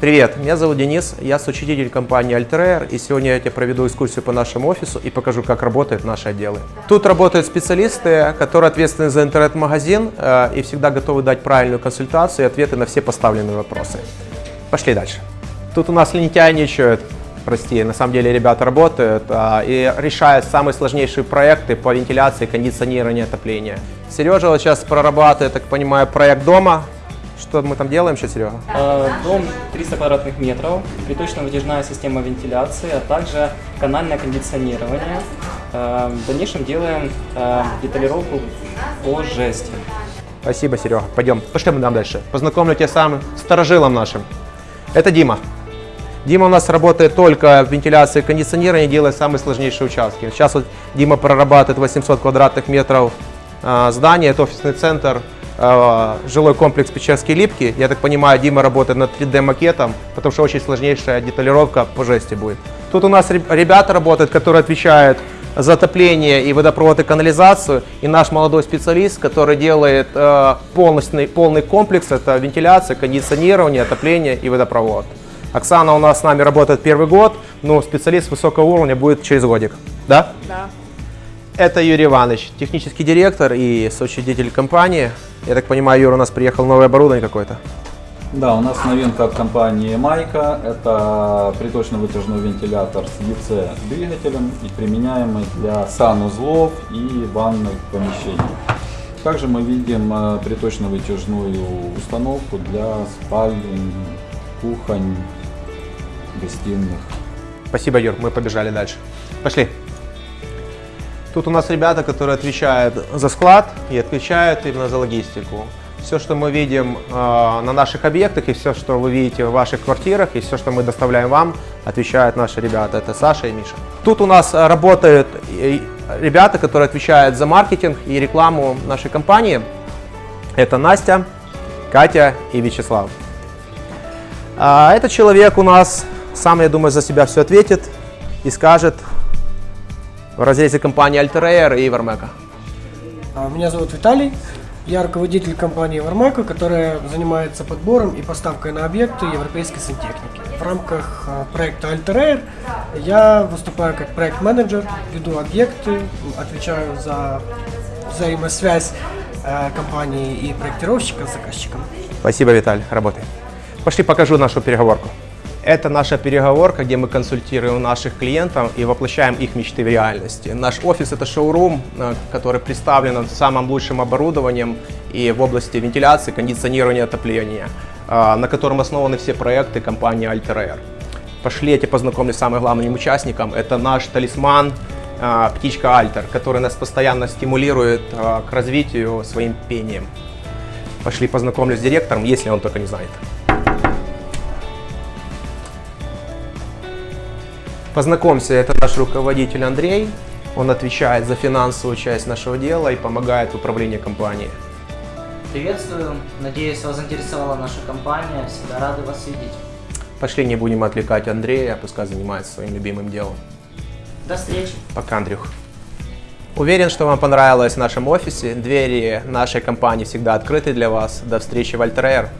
Привет, меня зовут Денис, я соучредитель компании Altair, и сегодня я тебе проведу экскурсию по нашему офису и покажу, как работают наши отделы. Тут работают специалисты, которые ответственны за интернет-магазин э, и всегда готовы дать правильную консультацию и ответы на все поставленные вопросы. Пошли дальше. Тут у нас лентяйничают, прости, на самом деле ребята работают э, и решают самые сложнейшие проекты по вентиляции, кондиционированию, отоплению. Сережа вот сейчас прорабатывает, так понимаю, проект дома, что мы там делаем сейчас, Серега? Э, Дом 300 квадратных метров, приточно-вытяжная система вентиляции, а также канальное кондиционирование. Э, В дальнейшем делаем э, деталировку по жести. Спасибо, Серега. Пойдем, пошли мы там дальше. Познакомлю тебя с самым старожилом нашим. Это Дима. Дима у нас работает только в вентиляции и кондиционировании, делает самые сложнейшие участки. Сейчас вот Дима прорабатывает 800 квадратных метров э, здания, это офисный центр, э, жилой комплекс Печерские Липки. Я так понимаю, Дима работает над 3D макетом, потому что очень сложнейшая деталировка по жести будет. Тут у нас реб- ребята работают, которые отвечают за отопление и водопровод и канализацию. И наш молодой специалист, который делает э, полностный, полный комплекс, это вентиляция, кондиционирование, отопление и водопровод. Оксана у нас с нами работает первый год, но специалист высокого уровня будет через годик. Да? Да. Это Юрий Иванович, технический директор и соучредитель компании. Я так понимаю, Юра, у нас приехал новое оборудование какое-то. Да, у нас новинка от компании Майка. Это приточно-вытяжной вентилятор с EC двигателем и применяемый для санузлов и ванных помещений. Также мы видим э, приточно-вытяжную установку для спален, кухонь, гостиных. Спасибо, Юр, мы побежали дальше. Пошли. Тут у нас ребята, которые отвечают за склад и отвечают именно за логистику. Все, что мы видим э, на наших объектах и все, что вы видите в ваших квартирах и все, что мы доставляем вам, отвечают наши ребята. Это Саша и Миша. Тут у нас э, работают ребята, которые отвечают за маркетинг и рекламу нашей компании. Это Настя, Катя и Вячеслав. А этот человек у нас сам, я думаю, за себя все ответит и скажет в разрезе компании Altair и Varmeca. А, Меня зовут Виталий. Я руководитель компании Вармако, которая занимается подбором и поставкой на объекты европейской сантехники. В рамках а, проекта Altair я выступаю как проект-менеджер, веду объекты, отвечаю за взаимосвязь э, компании и проектировщика с заказчиком. Спасибо, Виталий, работай. Пошли покажу нашу переговорку. Это наша переговорка, где мы консультируем наших клиентов и воплощаем их мечты в реальности. Наш офис – это шоурум, э, который представлен самым лучшим оборудованием и в области вентиляции, кондиционирования, отопления, э, на котором основаны все проекты компании Altair. Пошли, я тебя познакомлю с самым главным участником. Это наш талисман, э, птичка Альтер, который нас постоянно стимулирует к развитию своим пением. Пошли познакомлюсь с директором, если он только не знает. Познакомься, это наш руководитель Андрей. Он отвечает за финансовую часть нашего дела и помогает в управлении компанией. Приветствую. Надеюсь, вас заинтересовала наша компания. Всегда рады вас видеть. Пошли, не будем отвлекать Андрея, пускай занимается своим любимым делом. До встречи. Пока, Андрюх. Уверен, что вам понравилось в нашем офисе. Двери нашей компании всегда открыты для вас. До встречи в Альтерер.